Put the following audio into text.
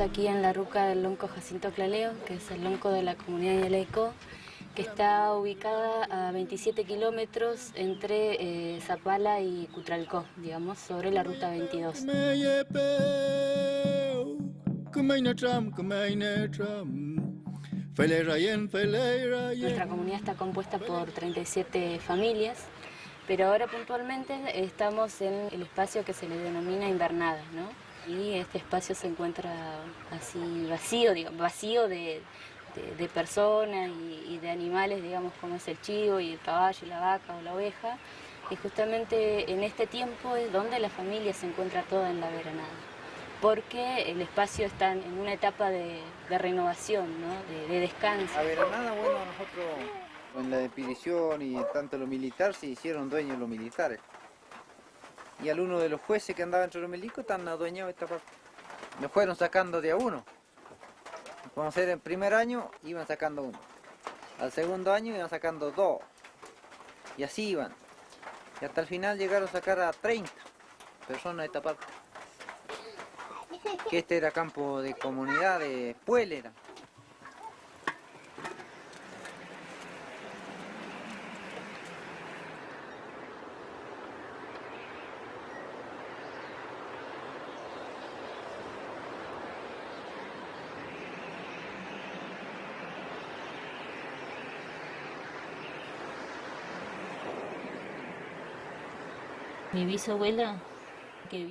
aquí en la ruca del Lonco Jacinto Claleo, que es el lonco de la comunidad Yaleco, que está ubicada a 27 kilómetros entre eh, Zapala y Cutralcó, digamos, sobre la ruta 22. Nuestra comunidad está compuesta por 37 familias, pero ahora puntualmente estamos en el espacio que se le denomina invernada, ¿no? Y este espacio se encuentra así vacío, digamos, vacío de, personas y, de animales, digamos, como es el chivo y el caballo, la vaca o la oveja. Y justamente en este tiempo es donde la familia se encuentra toda en la veranada porque el espacio está en una etapa de, renovación, de, descanso. A ver, nada bueno, nosotros en la expedición y tanto lo militar se hicieron dueños los militares. Y algunos de los jueces que andaban entre los milicos están adueñados de esta parte. Me fueron sacando de a uno. Cuando ser el primer año iban sacando uno. Al segundo año iban sacando dos. Y así iban. Y hasta el final llegaron a sacar a 30 personas de esta parte que este era campo de comunidad de Puélera. Mi bisabuela que